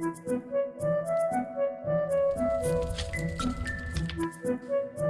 Thank you.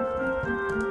Música